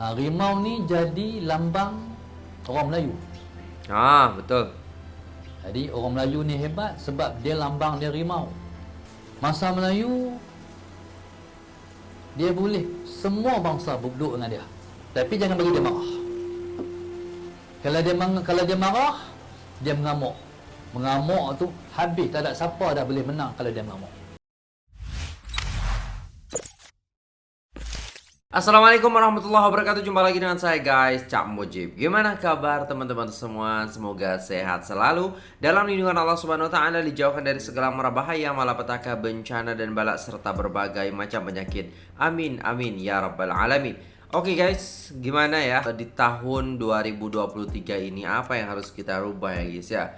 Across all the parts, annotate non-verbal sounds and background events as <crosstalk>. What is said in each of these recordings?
Ha, rimau ni jadi lambang orang Melayu. Ah, betul. Jadi orang Melayu ni hebat sebab dia lambang dia rimau. Masa Melayu dia boleh semua bangsa berduduk dengan dia. Tapi jangan bagi dia marah. Kalau dia kalau dia marah, dia mengamuk. Mengamuk tu habis tak ada siapa dah boleh menang kalau dia mengamuk. Assalamualaikum warahmatullahi wabarakatuh. Jumpa lagi dengan saya guys Cak Mujib. Gimana kabar teman-teman semua? Semoga sehat selalu. Dalam lindungan Allah subhanahu wa ta'ala Dijauhkan dari segala bahaya Malapetaka, bencana dan balak Serta berbagai macam penyakit. Amin, amin Ya Rabbal Alamin. Oke guys, gimana ya? Di tahun 2023 ini Apa yang harus kita rubah ya guys ya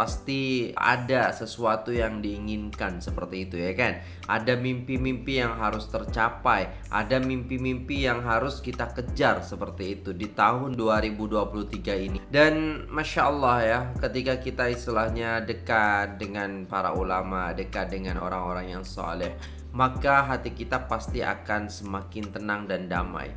pasti ada sesuatu yang diinginkan seperti itu ya kan? Ada mimpi-mimpi yang harus tercapai ada mimpi-mimpi yang harus kita kejar seperti itu di tahun 2023 ini. Dan Masya Allah ya ketika kita istilahnya dekat dengan para ulama dekat dengan orang-orang yang soleh maka hati kita pasti akan semakin tenang dan damai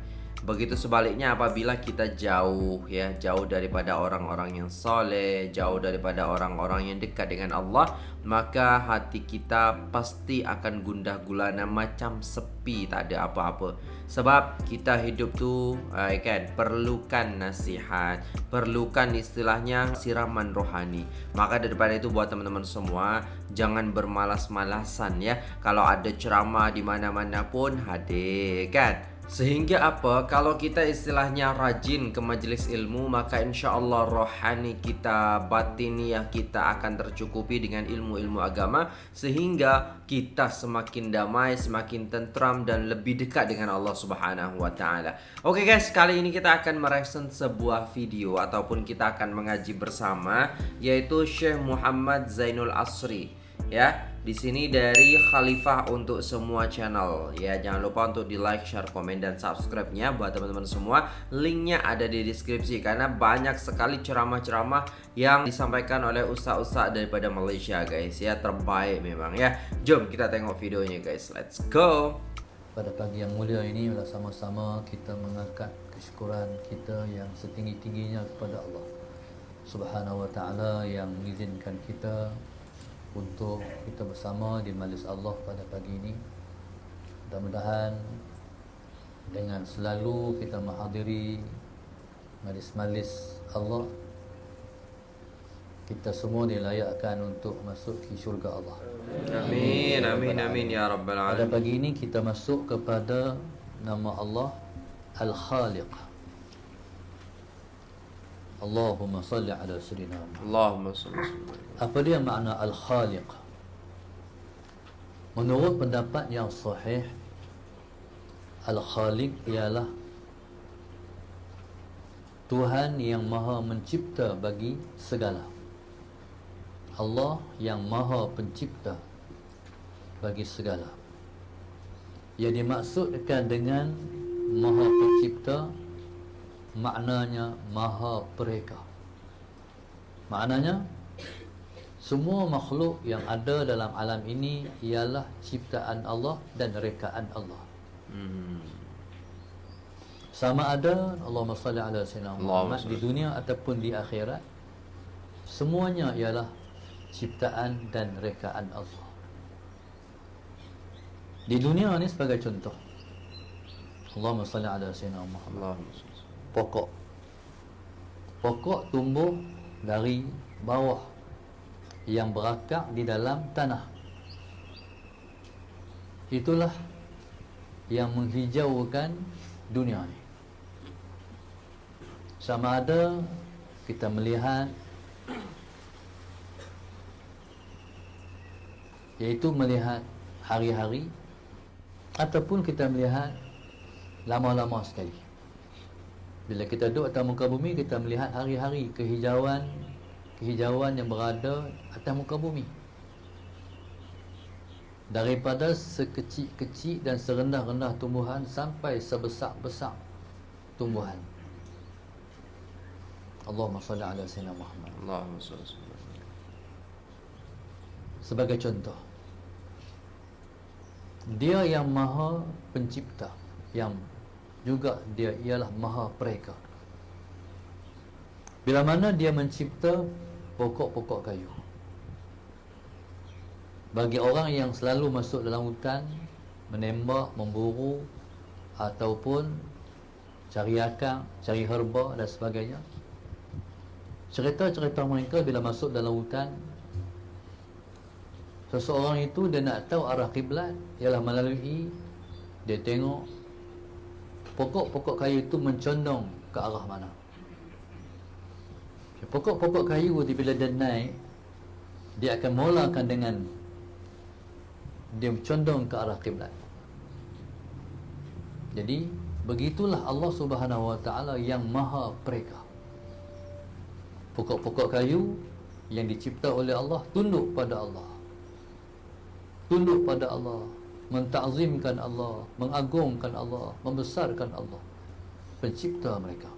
Begitu sebaliknya apabila kita jauh ya, jauh daripada orang-orang yang soleh, jauh daripada orang-orang yang dekat dengan Allah, maka hati kita pasti akan gundah gulana macam sepi, tak ada apa-apa. Sebab kita hidup tu uh, kan perlukan nasihat, perlukan istilahnya siraman rohani. Maka daripada itu buat teman-teman semua jangan bermalas-malasan ya. Kalau ada ceramah di mana-mana pun hadir kan. Sehingga apa? Kalau kita istilahnya rajin ke majlis ilmu Maka insya Allah rohani kita, batiniah kita akan tercukupi dengan ilmu-ilmu agama. Sehingga kita semakin damai, semakin tentram dan lebih dekat dengan Allah subhanahu wa ta'ala. Oke guys, kali ini kita akan mereaction sebuah video Ataupun kita akan mengaji bersama Yaitu Syekh Muhammad Zainul Asri Ya, di sini dari Khalifah untuk semua channel. Ya jangan lupa untuk di like share komen dan subscribe-nya buat teman-teman semua. Linknya ada di deskripsi karena banyak sekali ceramah-ceramah yang disampaikan oleh ustaz-ustaz daripada Malaysia guys. Ya terbaik memang ya. Jom kita tengok videonya guys. Let's go. Pada pagi yang mulia ini adalah sama-sama kita mengangkat kesyukuran kita yang setinggi-tingginya kepada Allah Subhanahu wa taala yang mengizinkan kita untuk kita bersama di majlis Allah pada pagi ini. Mudah-mudahan dengan selalu kita menghadiri majlis-majlis Allah kita semua dilayakkan untuk masuk ke syurga Allah. amin amin amin ya rabbal Pada alamin pagi ini kita masuk kepada nama Allah Al-Khaliq. Allahumma salli ala Muhammad. Allahumma salli. Apa dia makna Al-Khaliq? Menurut pendapat yang sahih Al-Khaliq ialah Tuhan yang maha mencipta bagi segala Allah yang maha pencipta bagi segala Yang dimaksudkan dengan maha pencipta Maknanya maha pereka Maknanya semua makhluk yang ada dalam alam ini ialah ciptaan Allah dan rekaan Allah. hmm. Sama ada Allahumma salli ala sayyidina Muhammad di dunia ataupun di akhirat semuanya ialah ciptaan dan rekaan Allah. Di dunia ni sebagai contoh. Allahumma salli ala sayyidina Muhammad. Allahumma salli Pokok. Pokok tumbuh dari bawah yang berakar di dalam tanah. Itulah yang menghijaukan dunia ni. Sama ada kita melihat iaitu melihat hari-hari ataupun kita melihat lama-lama sekali. Bila kita duduk atas muka bumi kita melihat hari-hari kehijauan kehijauan yang berada atas muka bumi. Daripada sekecil-kecil dan serendah-rendah tumbuhan sampai sebesar-besar tumbuhan. Allahumma salli ala sayyidina Muhammad. Allahumma salli sallim. sebagai contoh dia yang maha pencipta yang juga dia ialah maha pereka. Bila mana dia mencipta pokok-pokok kayu. Bagi orang yang selalu masuk dalam hutan menembak, memburu ataupun cari akang, cari herba dan sebagainya cerita-cerita mereka bila masuk dalam hutan seseorang itu dia nak tahu arah kiblat ialah melalui dia tengok pokok-pokok kayu itu mencondong ke arah mana? Pokok-pokok kayu itu bila dia naik dia akan mulakan dengan dia condong ke arah kiblat. Jadi begitulah Allah Subhanahu Wa Taala yang Maha Pereka pokok-pokok kayu yang dicipta oleh Allah tunduk pada Allah. Tunduk pada Allah mentakzimkan Allah mengagungkan Allah membesarkan Allah. Pencipta mereka.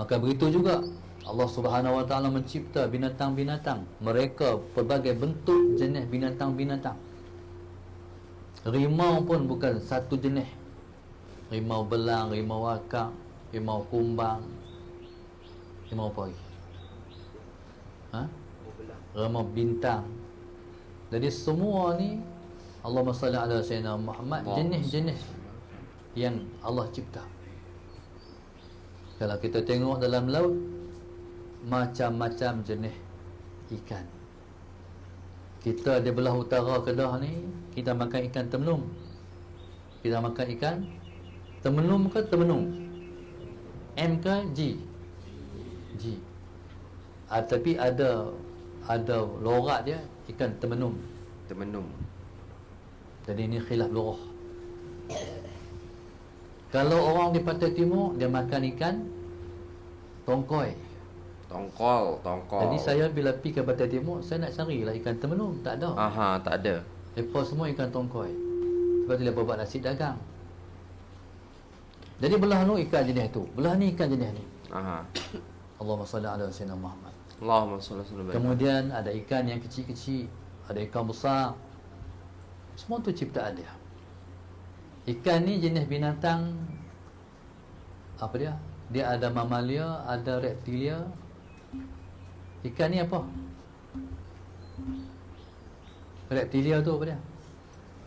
Maka begitu juga Allah Subhanahu Wa Taala mencipta binatang-binatang. Mereka pelbagai bentuk jenis binatang-binatang. Rimau pun bukan satu jenis. Rimau belang rimau akak rimau kumbang rimau apa lagi ha rimau bintang jadi semua ni Allah salli ala sayyidina Muhammad jenis-jenis yang Allah cipta. Kalau kita tengok dalam laut macam-macam jenis ikan. Kita di belah utara Kedah ni kita makan ikan temenung. Kita makan ikan temenung ke temenung? M ke G? G. Ah, tapi ada ada lorat dia ikan temenung temenung jadi ini khilaf lurah kalau orang di pantai timur dia makan ikan tongkoi Tongkol, tongkol. Jadi saya bila pergi ke Pantai Timur, saya nak carilah ikan temenung. Tak ada. Aha, tak ada. Lepas semua ikan tongkoi. Sebab tu dia buat nasi dagang. Jadi belah tu ikan jenis tu. Belah ni ikan jenis ni. Aha. Allahumma salli ala sayyidina Muhammad. Allahumma salli ala Kemudian ada ikan yang kecil-kecil, ada ikan besar. Semua tu ciptaan dia. Ikan ni jenis binatang apa dia? Dia ada mamalia, ada reptilia, Ikan ni apa? Reptilia tu apa dia?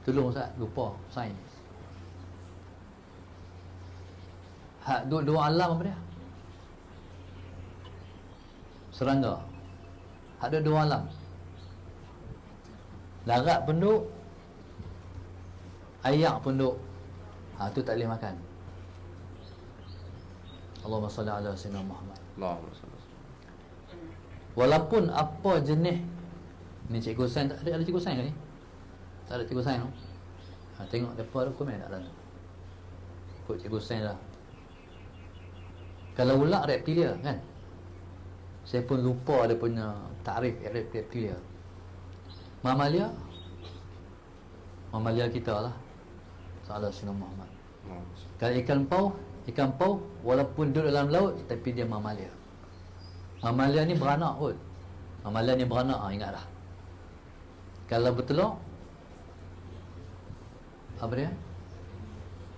Tolong Ustaz, lupa sains. Hak dua, dua alam apa dia? Serangga. Ada dua alam. Larat penduk Ayak penduk Ha tu tak boleh makan. Allahumma salli ala sayyidina Muhammad. Allahumma salli Walaupun apa jenis Ni cikgu sains tak ada, ada cikgu sains ke ni? Tak ada cikgu sains tu ha, Tengok depa ada komen tak dalam Ikut cikgu sains lah Kalau ular reptilia kan Saya pun lupa ada punya Tarif reptilia Mamalia Mamalia kita lah. Salah Sunnah Muhammad. Kalau ikan pau Ikan pau Walaupun duduk dalam laut Tapi dia mamalia Mamalia ni beranak kot. Mamalia ni beranak ha, Ingatlah Kalau bertelur Apa dia?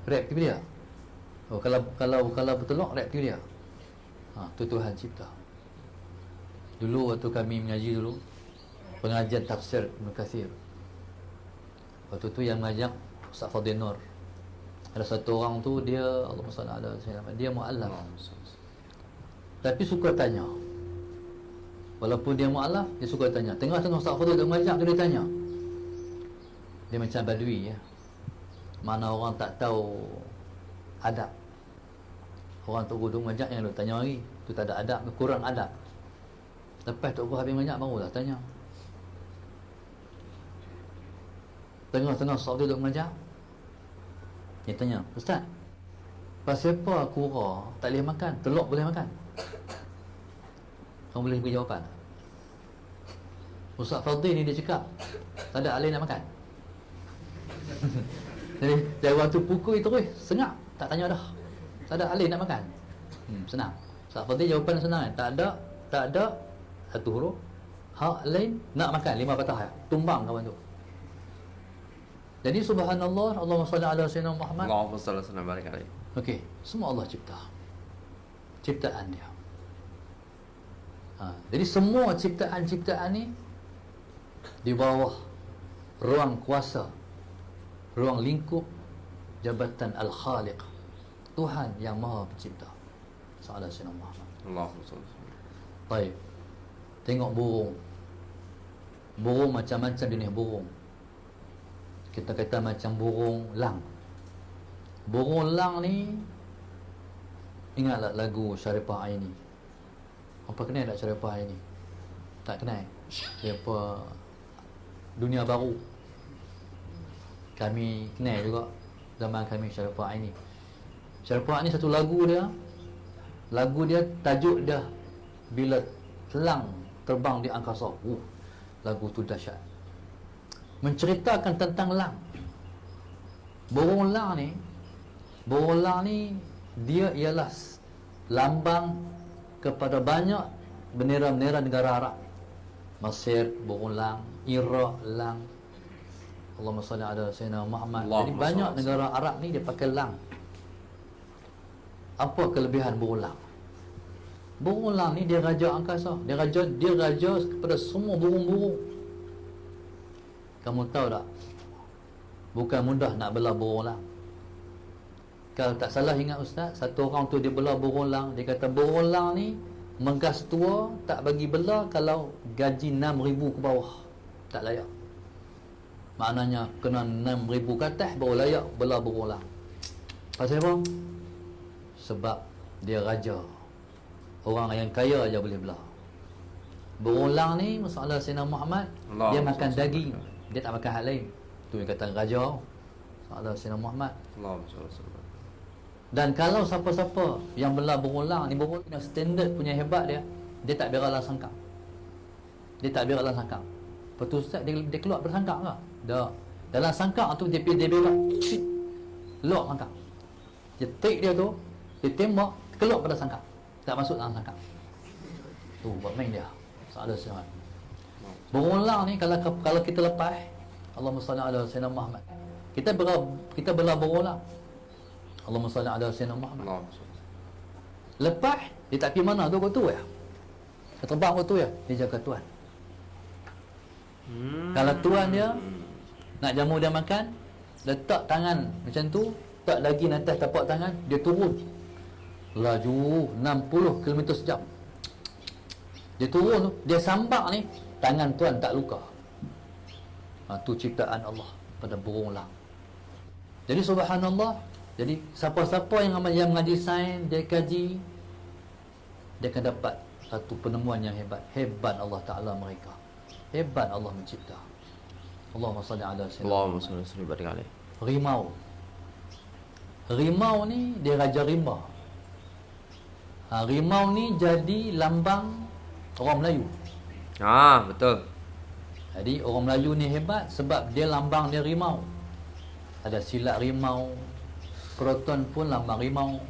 Reptilia. Oh, kalau kalau kalau bertelur reptilia. Ha, tu Tuhan cipta. Dulu waktu kami mengaji dulu pengajian tafsir Ibn Kathir. Waktu tu yang mengajak Ustaz Fadil Nur. Ada satu orang tu dia Allah SWT dia mualaf. Tapi suka tanya. Walaupun dia mu'alaf, dia suka tanya. Tengah-tengah Ustaz Fadil dia mengajak, dia tanya. Dia macam badui ya. Mana orang tak tahu adab. Orang Tok Guru mengajak yang dia tanya lagi. Tu tak ada adab, kurang adab. Lepas Tok Guru habis mengajak, barulah tanya. Tengah-tengah Ustaz dia mengajak. Dia tanya, Ustaz, pasal apa kura tak boleh makan? Telur boleh makan? Kamu boleh beri jawapan Ustaz Fadil ni dia cakap Tak ada alih nak makan <laughs> Jadi dari waktu pukul itu terus Sengak Tak tanya dah Tak ada alih nak makan hmm, Senang Ustaz Fadil jawapan senang kan Tak ada Tak ada Satu huruf Hak lain Nak makan Lima patah ya Tumbang kawan tu Jadi subhanallah, Allahumma salli ala sayyidina Muhammad. Allahumma salli sallim barik alaihi. Okey, semua Allah cipta. Ciptaan dia. Ha, jadi semua ciptaan-ciptaan ni di bawah ruang kuasa, ruang lingkup jabatan Al-Khaliq. Tuhan yang Maha Pencipta. Salah Sayyidina Muhammad. Allahumma salli wa sallim. Baik. Tengok burung. Burung macam-macam jenis burung. Kita kata macam burung lang. Burung lang ni ingatlah lagu Syarifah Aini. Apa kenal tak Syarifah Aini? Tak kenal. Dia apa Dunia Baru. Kami kenal juga zaman kami Syarifah Aini. Syarifah Aini satu lagu dia lagu dia tajuk dia bila selang terbang di angkasa. Uh, lagu tu dahsyat. Menceritakan tentang lang. Burung lang ni, burung lang ni dia ialah lambang kepada banyak bendera-bendera negara Arab. Mesir, burung lang, Iraq, lang. Allahumma salli ala Sayyidina Muhammad. Jadi Allahumma banyak negara Arab ni dia pakai lang. Apa kelebihan burung lang? Burung lang ni dia raja angkasa. Dia raja dia raja kepada semua burung-burung. Kamu tahu tak? Bukan mudah nak bela burung lang. Kalau tak salah ingat ustaz, satu orang tu dia bela burung lang, dia kata burung lang ni menggas tua tak bagi bela kalau gaji 6000 ke bawah. Tak layak. Maknanya kena 6000 ke atas baru layak bela burung lang. Pasal apa? Sebab dia raja. Orang yang kaya aja boleh belah. Berulang ni masalah Sayyidina Muhammad Allah dia Allah makan Allah. daging. Dia tak makan hal lain. Tu yang kata raja. Masalah Sayyidina Muhammad. Sallim. Dan kalau siapa-siapa yang belah berulang ni berulang punya standard punya hebat dia, dia tak biarlah sangkang. Dia tak biarlah sangkang. Lepas tu Ustaz dia, dia keluar bersangkang ke? Dah. Dalam sangkang tu dia pergi dia berak. Cik. Lock sangkang. Dia take dia tu, dia tembak, keluar pada sangkang. Tak masuk dalam sangkang. Tu buat main dia. Salah sihat. Berulang ni kalau kalau kita lepas Allahumma salli ala sayyidina Muhammad. Kita bela kita bela berulang. Allahumma salli ala sayyidina Muhammad. Lepas dia tak pergi mana tu kau tu ya. Dia terbang kau tu ya. Dia jaga tuan. Hmm. Kalau tuan dia nak jamu dia makan, letak tangan macam tu, tak lagi atas tapak tangan, dia turun. Laju 60 km sejam. Dia turun tu, dia sambak ni, tangan tuan tak luka. Ha, tu ciptaan Allah pada burung lang. Jadi subhanallah, jadi siapa-siapa yang yang mengaji sains, dia kaji, dia akan dapat satu penemuan yang hebat. Hebat Allah Ta'ala mereka. Hebat Allah mencipta. Allahumma salli ala sayyidina Allahumma salli alaihi. Rimau. Rimau ni dia raja rimba. Ha, rimau ni jadi lambang orang Melayu. Ah, betul. Jadi orang Melayu ni hebat sebab dia lambang dia rimau. Ada silat rimau. Proton pun lambang rimau.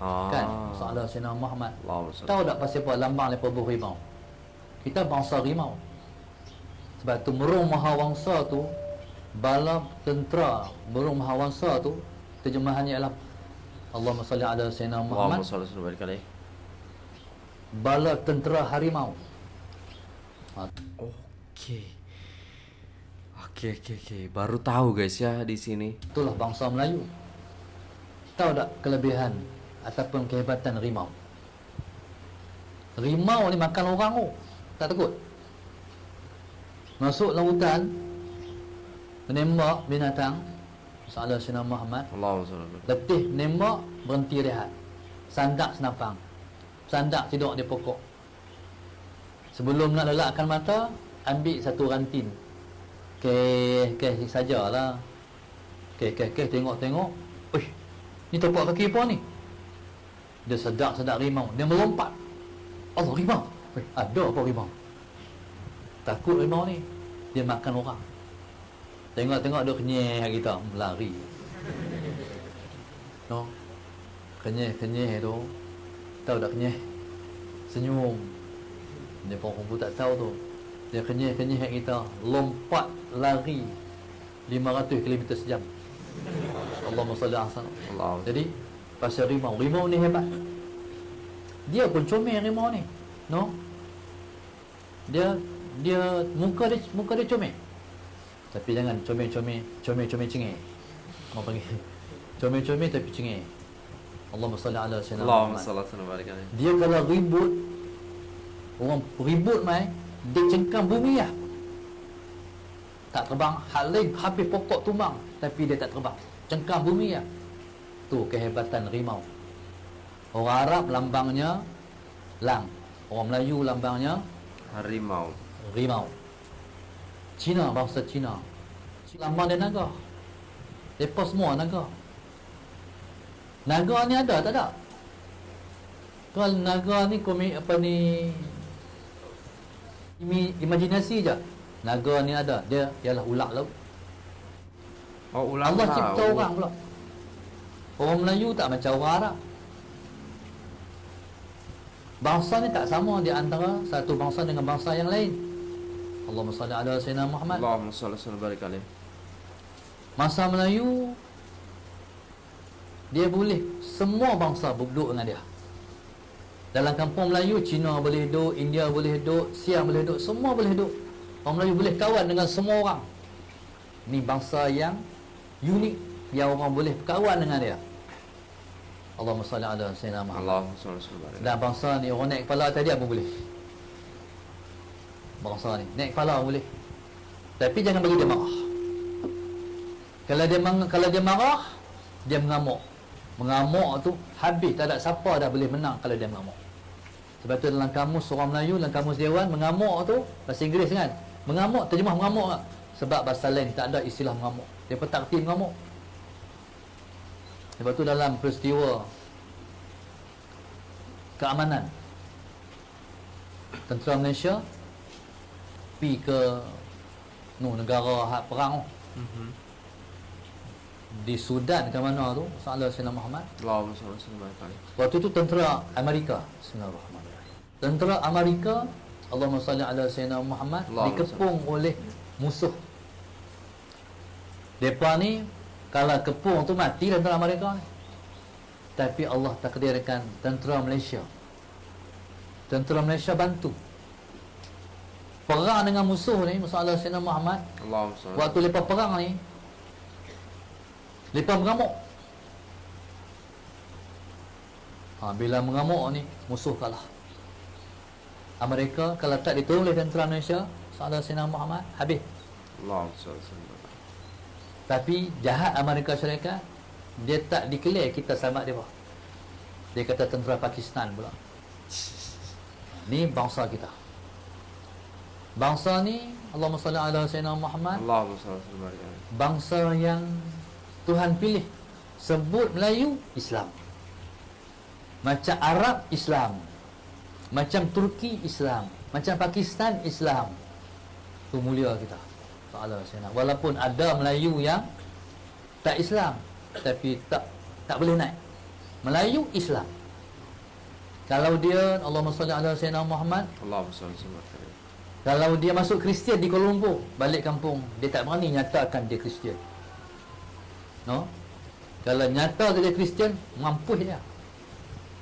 Ah. Kan? Salah Sayyidina Muhammad. Salli. Tahu tak pasal apa lambang lepas rimau? Kita bangsa rimau. Sebab tu merung mahawangsa tu bala tentera merung mahawangsa tu terjemahannya ialah Allahumma salli ala sayyidina Allahumma Muhammad salli wa sallim barik alaihi. bala tentera harimau. Ha, Okey. Okey, okey, okey. Baru tahu guys ya di sini. itulah bangsa Melayu. Tahu tak kelebihan ataupun kehebatan rimau? Rimau ni makan orang oh. Tak takut. Masuk dalam hutan menembak binatang Salah Sayyidina Muhammad. Letih menembak Berhenti rehat. Sandak senapang. Sandak tidur di pokok. Sebelum nak lelakkan mata Ambil satu rantin. Keh Keh sajalah. Keh keh keh tengok-tengok. Uish Ni tapak kaki apa ni? Dia sedak-sedak rimau. Dia melompat. Allah rimau. Ada apa rimau? Takut rimau ni. Dia makan orang Tengok-tengok dia kenyeh kita Lari No. Kenyeh-kenyeh tu. Tahu tak kenyeh? Senyum. Dia pun pun tak tahu tu. Dia kenyeh-kenyeh kita. Lompat lari. 500 km sejam. Allahumma salli. Allah. Jadi pasal rimau, rimau ni hebat. Dia pun comel rimau ni. No? Dia dia muka dia muka dia comel. Tapi jangan comel-comel, comel-comel cengeng. Mau panggil. <laughs> Comel-comel tapi cengeng. Allahumma salli ala sayyidina Allahumma salli wa barik alaihi. Dia kalau ribut Orang ribut mai Dia cengkam bumi lah Tak terbang Hal lain habis pokok tumbang Tapi dia tak terbang Cengkam bumi lah Tu kehebatan rimau Orang Arab lambangnya Lang Orang Melayu lambangnya Harimau. rimau Cina bangsa Cina. Lambang dia naga. Mereka semua naga. Naga ni ada tak ada? Kalau naga ni komik apa ni imi, Imajinasi je. Naga ni ada. Dia ialah ular laut. Oh, ulang Allah tahu. cipta orang pula. Orang Melayu tak macam orang Arab. Bangsa ni tak sama. Di antara satu bangsa dengan bangsa yang lain. Allahumma salli ala sayyidina Muhammad. Allahumma salli wa barik alaihi. Masa Melayu dia boleh semua bangsa duduk dengan dia. Dalam kampung Melayu Cina boleh duduk, India boleh duduk, Siam boleh duduk, semua boleh duduk. Orang Melayu boleh kawan dengan semua orang. Ni bangsa yang unik yang orang boleh kawan dengan dia. Allahumma salli ala sayyidina Muhammad. Allahumma salli barik alaihi. Dan bangsa ni orang naik kepala tadi apa boleh? Bangsa ni naik kepala boleh. Tapi jangan bagi dia marah. Kalau dia kalau dia marah, dia mengamuk. Mengamuk tu habis tak ada siapa dah boleh menang kalau dia mengamuk. Sebab tu dalam kamus orang Melayu, dalam kamus Dewan mengamuk tu bahasa Inggeris kan. Mengamuk terjemah mengamuk tak? Sebab bahasa lain tak ada istilah mengamuk. Dia tak erti mengamuk. Sebab tu dalam peristiwa keamanan tentera Malaysia pi ke no negara hak perang tu. Mhm. di Sudan ke mana tu Salah Sayyidina Muhammad Allahumma barik alaihi. waktu tu tentera Amerika Bismillahirrahmanirrahim tentera Amerika Allahumma salli ala Sayyidina Muhammad Allahumma dikepung oleh musuh Depa ni kalau kepung tu mati tentera Amerika. Tapi Allah takdirkan tentera Malaysia. Tentera Malaysia bantu. Perang dengan musuh ni, musuh Allah Sayyidina Muhammad. Salli. Waktu lepas perang ni, lepas mengamuk. Ha, bila mengamuk ni, musuh kalah. Amerika kalau tak ditolong oleh tentera Malaysia, Saudara Sayyidina Muhammad, habis. Alaihi. Tapi jahat Amerika Syarikat Dia tak declare kita selamat dia Dia kata tentera Pakistan pula Ni bangsa kita Bangsa ni Allahumma salli ala Sayyidina Muhammad. Allahumma salli alaihi. Bangsa yang Tuhan pilih. Sebut Melayu Islam. Macam Arab Islam. Macam Turki Islam. Macam Pakistan Islam. Itu mulia kita. Ta'ala Sayyidina. Walaupun ada Melayu yang Tak Islam Tapi tak tak boleh naik. Melayu Islam. Kalau dia Allahumma salli ala Sayyidina Muhammad Allahumma salli alaihi. Kalau dia masuk Kristian di Kuala Lumpur Balik kampung Dia tak berani nyatakan dia Kristian. No? Kalau nyata dia Kristian Mampus dia.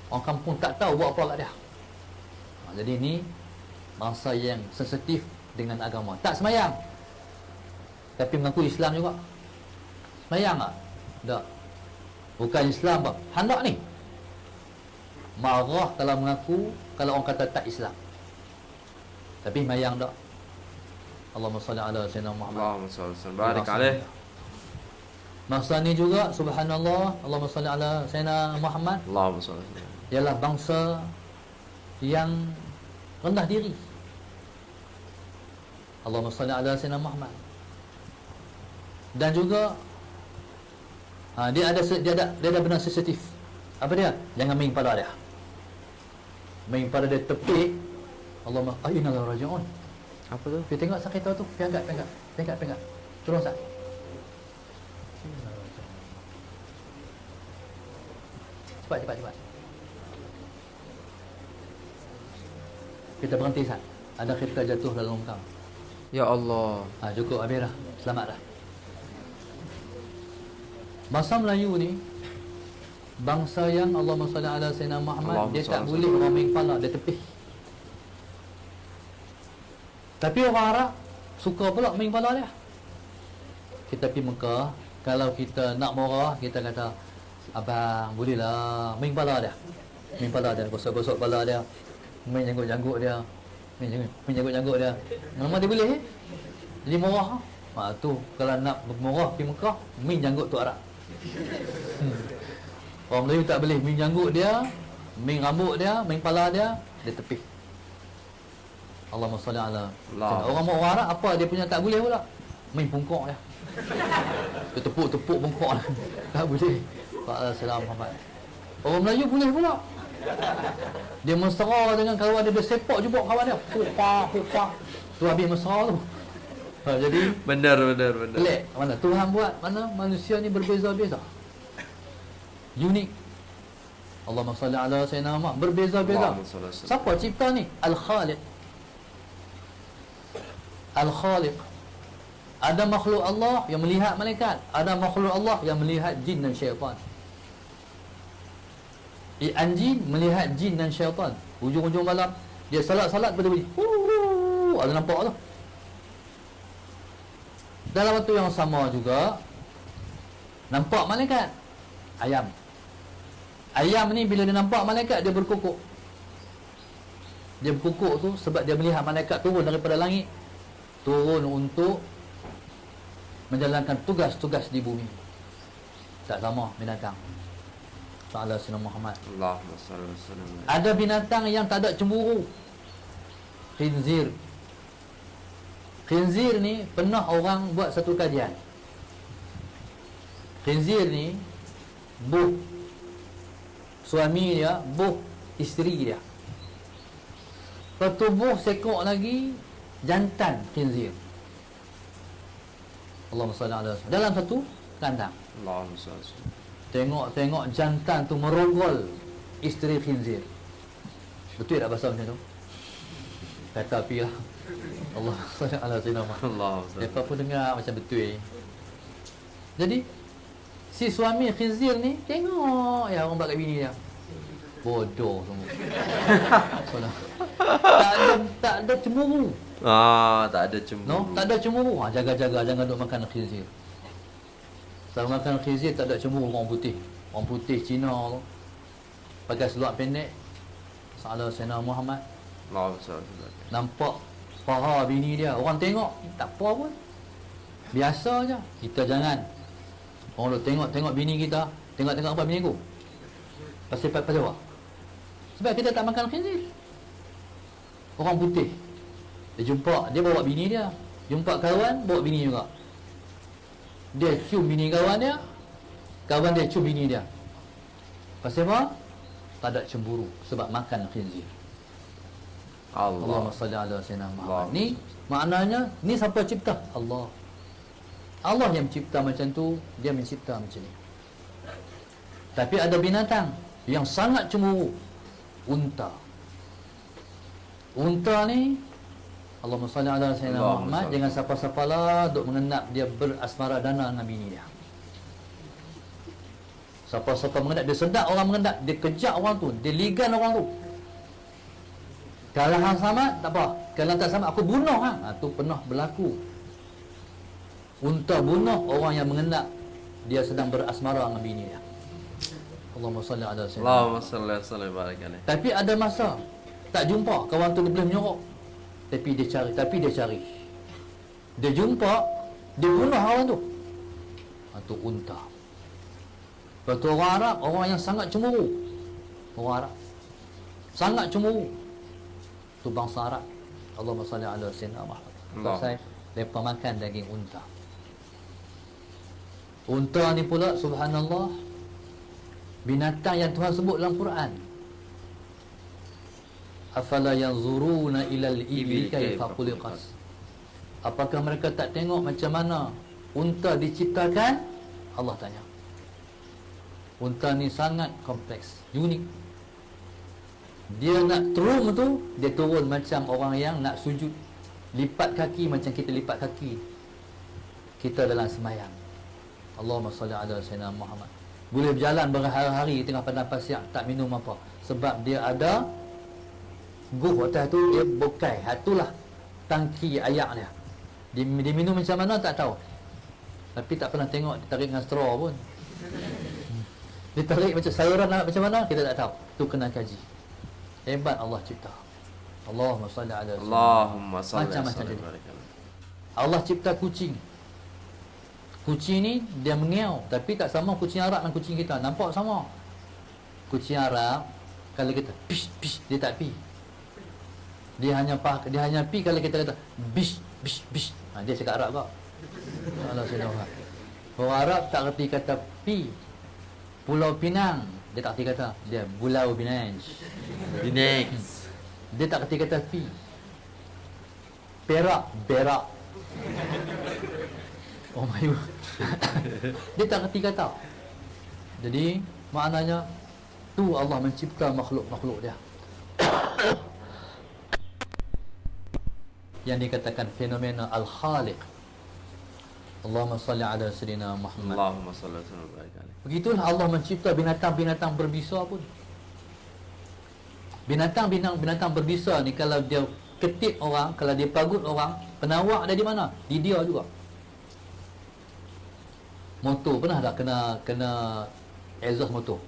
Orang kampung tak tahu buat apa kat dia. Ha, Jadi ni Bangsa yang sensitif dengan agama. Tak semayang. Tapi mengaku Islam juga. Semayang tak? Tak. Bukan Islam apa Hendak ni. Marah kalau mengaku Kalau orang kata tak Islam tapi mayang tak? Allahumma salli ala Sayyidina Muhammad. Allahumma salli barik alaihi. Masa ni juga Subhanallah Allahumma salli ala Sayyidina Muhammad. Allahumma salli. Ialah bangsa Yang Rendah diri. Allahumma salli ala Sayyidina Muhammad. Dan juga ha, Dia ada dia ada dia ada benar sensitif. Apa dia? Jangan main pada dia. Main pada dia tepi Allahumma Aina la raji'un Apa tu? Pergi tengok sakit tu, pergi angkat, angkat, pergi angkat. Tolong Sat. Cepat, cepat, cepat. Kita berhenti Sat. Ada kereta jatuh dalam longkang. Ya Allah. Ha, cukup habis dah. Selamat dah. Bangsa Melayu ni bangsa yang Allah SWT ala Sayyidina Muhammad Allahumma dia tak boleh orang main kepala dia tepih. Tapi orang Arab suka pula main kepala dia. Kita pergi Mekah, kalau kita nak murah, kita kata abang bolehlah main kepala dia. Main kepala dia, gosok-gosok kepala dia. Main janggut-janggut dia. Main janggut, main janggut-janggut dia. Nama dia boleh eh? Jadi murah. Ha tu kalau nak murah pergi Mekah, main janggut tu Arab. Hmm. Orang Melayu tak boleh main janggut dia, main rambut dia, main kepala dia, dia tepih. Allahumma salli ala. Allah. Orang orang Arab apa dia punya tak boleh pula? Main pungkok dia. Dia tepuk-tepuk pungkok dia. <laughs> Tak boleh. Pak Salam Muhammad. Orang Melayu boleh pula. Dia mesra dengan kawan dia, dia sepak jubuk kawan dia. Pupak, pupak. Tu habis mesra tu. Ha, jadi Benar, benar, benar. pelik. Mana Tuhan buat mana manusia ni berbeza-beza. Unik. Allahumma salli ala sayyidina Muhammad. Berbeza-beza. Siapa cipta ni? Al-Khaliq. Al-Khaliq. Ada makhluk Allah yang melihat malaikat, ada makhluk Allah yang melihat jin dan syaitan. Anjing melihat jin dan syaitan. Hujung-hujung malam dia salat-salat pada bunyi. Ada nampak tu. Dalam waktu yang sama juga nampak malaikat ayam. Ayam ni bila dia nampak malaikat dia berkukuk. Dia berkukuk tu sebab dia melihat malaikat turun daripada langit turun untuk menjalankan tugas-tugas di bumi. Tak sama binatang. Ta'ala Sina Muhammad. Allahumma salli. Ada binatang yang tak ada cemburu. Khinzir. Khinzir ni pernah orang buat satu kajian. Khinzir ni buh suami dia, buh isteri dia. Pertubuh sekok lagi jantan khinzir. Allahumma salli ala. Dalam satu kandang. Allahumma salli. Tengok-tengok jantan tu merogol isteri khinzir. Betul tak bahasa macam tu? Kata api lah. Allah salli ala sayyidina Muhammad. Mereka pun dengar macam betul. Jadi si suami khinzir ni tengok ya orang buat kat bini dia. Bodoh semua. <laughs> Tak ada tak ada cemburu. Ah, tak ada cemburu. No, tak ada cemburu. Ha, jaga-jaga jangan duk makan khinzir. Kalau makan khinzir tak ada cemburu orang putih. Orang putih Cina tu pakai seluar pendek. Salah Sayyidina Muhammad sallim. nampak paha bini dia. Orang tengok tak apa pun. Biasa je. Kita jangan orang duk tengok-tengok bini kita, tengok-tengok apa bini aku. Pasal pasal apa? Sebab kita tak makan khinzir. Orang putih. Dia jumpa, dia bawa bini dia. Jumpa kawan, bawa bini juga. Dia cium bini kawan dia. Kawan dia cium bini dia. Pasal apa? Tak ada cemburu sebab makan khinzir. Allah. Allahumma salli ala sayyidina Muhammad. Allah. Ni maknanya ni siapa cipta? Allah. Allah yang mencipta macam tu, dia mencipta macam ni. Tapi ada binatang yang sangat cemburu. Unta. Unta ni Allahumma salli ala sayyidina Muhammad jangan siapa-siapa lah duk mengenap dia berasmara dana dengan bini dia. Siapa-siapa mengendap dia sedap orang mengendap, dia kejar orang tu, dia ligan orang tu. Kalau hang sama tak apa. Kalau tak sama aku bunuh hang. Ha, tu pernah berlaku. Unta bunuh orang yang mengendap dia sedang berasmara dengan bini dia. Allahumma salli ala sayyidina. Allahumma salli barik alaih. Tapi ada masa tak jumpa kawan tu dia boleh menyorok. Tapi dia cari, tapi dia cari. Dia jumpa, dia bunuh orang tu. Itu unta. Lepas tu orang Arab, orang yang sangat cemburu. Orang Arab. Sangat cemburu. Tu bangsa Arab. Allahumma salli ala sayyidina Muhammad. Allah. Pasal mereka makan daging unta. Unta ni pula subhanallah binatang yang Tuhan sebut dalam Quran. Afala yanzuruna ilal ibli kaifa khuliqat. Apakah mereka tak tengok macam mana unta diciptakan? Allah tanya. Unta ni sangat kompleks, unik. Dia nak turun tu, dia turun macam orang yang nak sujud. Lipat kaki macam kita lipat kaki. Kita dalam semayang. Allahumma salli ala sayyidina Muhammad. Boleh berjalan berhari-hari tengah padang pasir tak minum apa sebab dia ada guh atas tu dia bokai. Itulah tangki ayak dia. Dia, minum macam mana tak tahu. Tapi tak pernah tengok dia tarik dengan straw pun. Hmm. Dia tarik macam sayuran nak macam mana kita tak tahu. Tu kena kaji. Hebat Allah cipta. Allahumma salli ala Allahumma salli Macam-macam salli jadi. barik alaihi. Allah cipta kucing. Kucing ni dia mengiau tapi tak sama kucing Arab dengan kucing kita. Nampak sama. Kucing Arab kalau kita pish pish dia tak pi. Dia hanya pah, dia hanya pi kalau kita kata bish bish bish. Ha, dia cakap Arab kok. Allah Subhanahu Orang Arab tak reti kata pi. Pulau Pinang dia tak reti kata dia Pulau Pinang. Next. Dia tak reti kata pi. Perak, berak. Oh my God. <laughs> dia tak reti kata. Jadi maknanya tu Allah mencipta makhluk-makhluk dia. <coughs> yang dikatakan fenomena al-khaliq. Allahumma salli ala sayyidina Muhammad. Allahumma salli barik alaihi. Begitulah Allah mencipta binatang-binatang berbisa pun. Binatang-binatang binatang berbisa ni kalau dia ketip orang, kalau dia pagut orang, penawak dia di mana? Di dia juga. Motor pernah tak kena kena exhaust motor?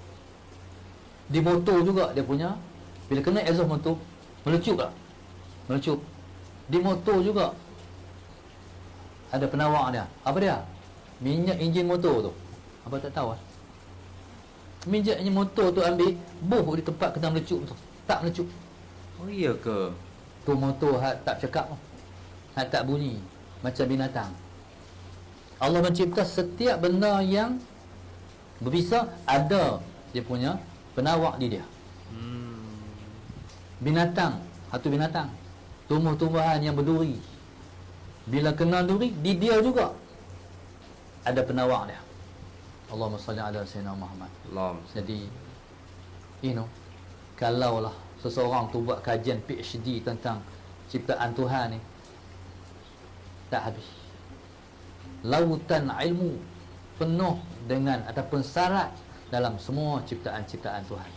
Di motor juga dia punya bila kena exhaust motor melecup tak? Melecup. Di motor juga ada penawak dia. Apa dia? Minyak enjin motor tu. Apa tak tahu ah? Minyak enjin motor tu ambil buh di tempat kena melecup tu. Tak melecup. Oh iya ke? Tu motor hat tak cakap. Hat tak bunyi macam binatang. Allah mencipta setiap benda yang berbisa ada dia punya penawak di dia. Hmm. Binatang, satu binatang. Tumbuh-tumbuhan yang berduri. Bila kena duri, di dia juga ada penawak dia. Allahumma salli ala sayyidina Muhammad. Allahumma. Jadi you know kalaulah seseorang tu buat kajian PhD tentang ciptaan Tuhan ni tak habis. Lautan ilmu penuh dengan ataupun syarat dalam semua ciptaan-ciptaan Tuhan.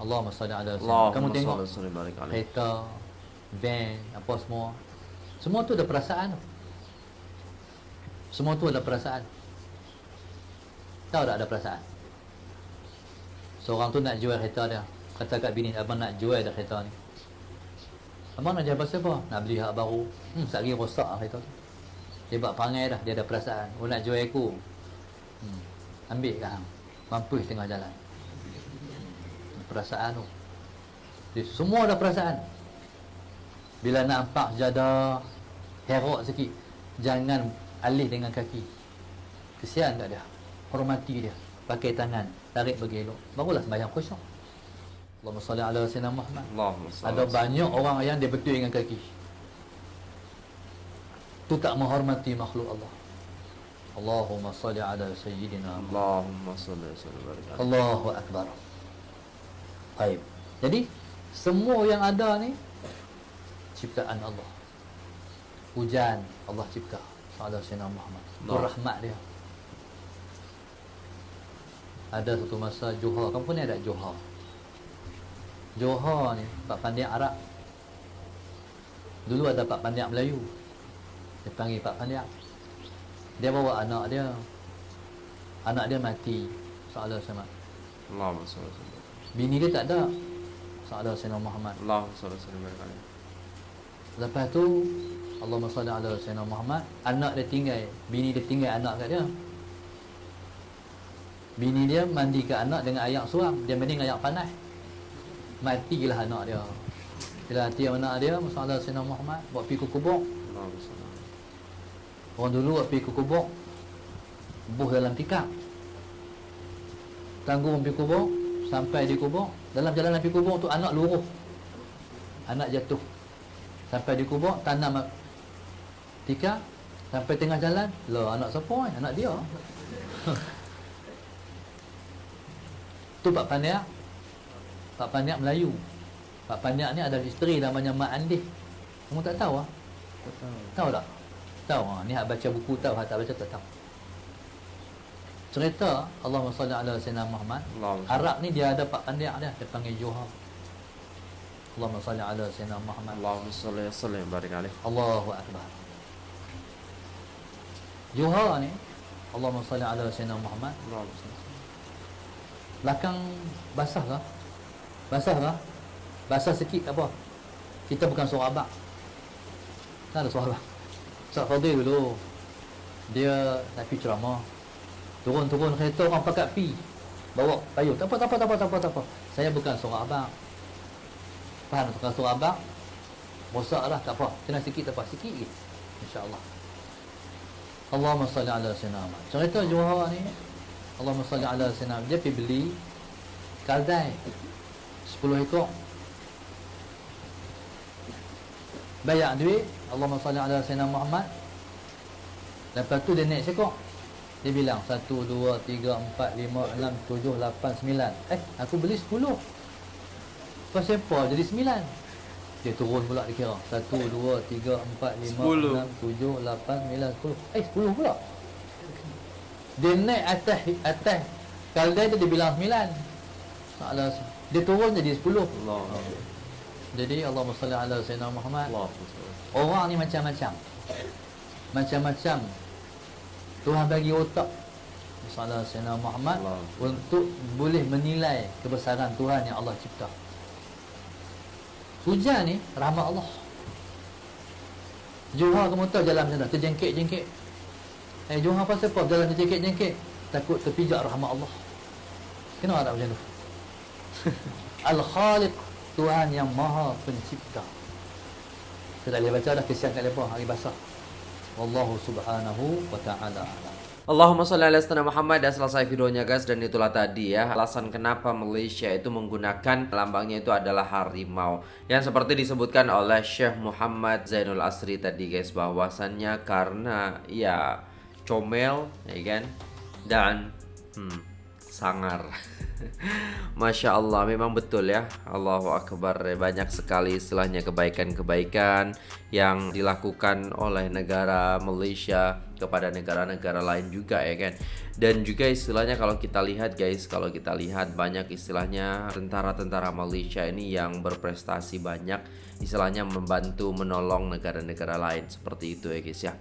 Allahumma salli ala sayyidina. Kamu Allahumma tengok kereta, van, apa semua. Semua tu ada perasaan. Semua tu ada perasaan. Tahu tak ada perasaan? Seorang tu nak jual kereta dia. Kata kat bini, abang nak jual dah kereta ni. Abang nak jual pasal apa? Nak beli hak baru. Hmm, sehari rosak lah kereta tu. Dia buat perangai dah, dia ada perasaan. Oh nak jual aku. Hmm. Ambil kan. Mampus tengah jalan. Perasaan tu. Dia semua ada perasaan. Bila nampak jada herok sikit, jangan alih dengan kaki. Kesian tak dia. Hormati dia. Pakai tangan, tarik bagi elok. Barulah sembahyang khusyuk. Allahumma salli ala sayyidina Muhammad. Allahumma salli. Ada banyak orang yang dia betul dengan kaki. Tu tak menghormati makhluk Allah. Allahumma salli ala sayyidina. Allahumma salli barik alaihi. Allahu Akbar. Baik. Jadi semua yang ada ni ciptaan Allah. Hujan Allah cipta. Ada Sayyidina Muhammad. Itu Allah. rahmat dia. Ada satu masa Johor, kampung ni ada Johor. Johor ni Pak Pandiak Arab. Dulu ada Pak Pandiak Melayu. Dia panggil Pak Pandiak. Dia bawa anak dia. Anak dia mati. Sama. Allahumma salli salli. Bini dia tak ada. Soalan Sayyidina Muhammad. Salli barik alaihi. Lepas tu Allahumma salli ala Sayyidina Muhammad Anak dia tinggal Bini dia tinggal anak kat dia. Bini dia mandi ke anak dengan air suam Dia mandi dengan air panas. Matilah anak dia. Bila mati anak dia Masalah Sayyidina Muhammad Buat pergi ke kubur. Orang dulu buat pergi ke kubur Buh dalam tikar Tanggung pergi kubur Sampai di kubur Dalam jalan pergi kubur tu anak luruh. Anak jatuh Sampai di kubur Tanam tikar Sampai tengah jalan Lah anak siapa ni? Anak dia <laughs> Tu Pak Pandiak Pak Pandiak Melayu Pak Pandiak ni ada isteri namanya Mak Andih Kamu tak tahu ah? Tak tahu. Tahu tak? Tahu ah. Ni hak baca buku tahu, hak tak baca tak tahu. cerita Allahumma salli ala sayyidina Muhammad Allahumma Arab ni dia ada pak pandiak dia dia panggil Juha Allahumma salli ala sayyidina Muhammad. Allahumma salli wa sallim barik alaih. Allahu akbar. Juha ni Allahumma salli ala sayyidina Muhammad. Allahumma salli. belakang basah lah basah lah basah sikit tak apa. Kita bukan suara abang. Tak ada suara Ustaz Fadil dulu. Dia nak pergi ceramah. Turun-turun kereta orang pakat pi. Bawa payung. Tak apa tak apa tak apa tak apa, tak apa. saya bukan suara abang faham? Bukan suara abang rosak lah tak apa. Kena sikit tak apa sikit je insyaAllah. Allahumma salli ala sayyidina Muhammad. Cerita Johor ni Allahumma salli ala sayyidina dia pergi beli kaldai. 10 ekor. Bayar duit. Allahumma salli ala sayyidina Muhammad. Lepas tu dia naik sekor dia bilang 1 2 3 4 5 6 7 8 9 eh aku beli 10 kau siapa jadi 9 dia turun pula dia kira. 1 2 3 4 5 Sepuluh. 6 7 8 9 10 eh 10 pula. Dia naik atas atas. Kaldai tu dia bilang 9 Salah dia turun jadi 10 Allahumma jadi Allahumma salli ala sayyidina Muhammad. Salli. Orang ni macam-macam. Macam-macam. Tuhan bagi otak. Salah Sayyidina Muhammad Allah. Untuk boleh menilai Kebesaran Tuhan yang Allah cipta Hujan ni Rahmat Allah. Johar kamu tahu jalan macam mana Terjengkit-jengkit. Eh Johar pasal apa? Jalan terjengkit-jengkit. Takut terpijak rahmat Allah. Kenapa tak macam tu? <laughs> Al-Khaliq Tuhan yang maha pencipta. Kita dah boleh baca dah kesian kat mereka hari basah. Wallahu subhanahu wa ta'ala. alam Allahumma salli ala sayyidina Muhammad. Dan selesai videonya guys dan itulah tadi ya. Alasan kenapa Malaysia itu menggunakan lambangnya itu adalah harimau. Yang seperti disebutkan oleh Syekh Muhammad Zainul Asri tadi guys bahwasannya karena ya comel ya kan? Dan hmm, sangar <laughs> <laughs> Masya Allah memang betul ya. Allahu Akbar. Banyak sekali istilahnya kebaikan-kebaikan yang dilakukan oleh negara Malaysia kepada negara-negara lain juga ya kan? Dan juga istilahnya kalau kita lihat guys kalau kita lihat banyak istilahnya tentara-tentara Malaysia ini yang berprestasi banyak istilahnya membantu menolong negara-negara lain. Seperti itu ya guys ya.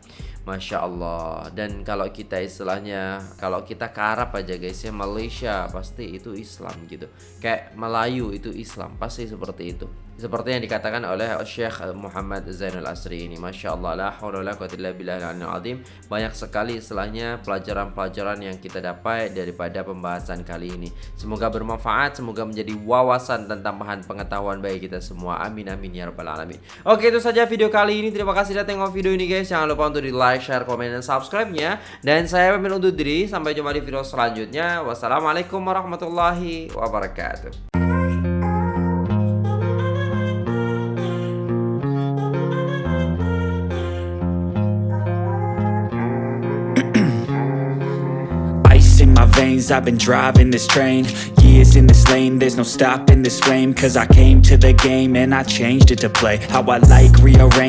Masya Allah. Dan kalau kita istilahnya kalau kita ke Arab aja guys ya Malaysia pasti itu Islam gitu. Kayak Melayu itu Islam pasti seperti itu seperti yang dikatakan oleh Syekh Muhammad Zainul Asri ini. Masya Allah la hawla wa la quwwata illa billahil aliyyil azim. Banyak sekali istilahnya pelajaran-pelajaran yang kita dapat daripada pembahasan kali ini. Semoga bermanfaat semoga menjadi wawasan dan tambahan pengetahuan bagi kita semua. Amin amin ya rabbal alamin. Oke itu saja video kali ini. Terima kasih sudah tengok video ini guys. Jangan lupa untuk di like share komen dan subscribe nya dan saya pamit undur diri. Sampai jumpa di video selanjutnya. Wassalamualaikum warahmatullahi wabarakatuh I've been driving this train. Years in this lane, there's no stopping this flame. Cause I came to the game and I changed it to play. How I like, rearrange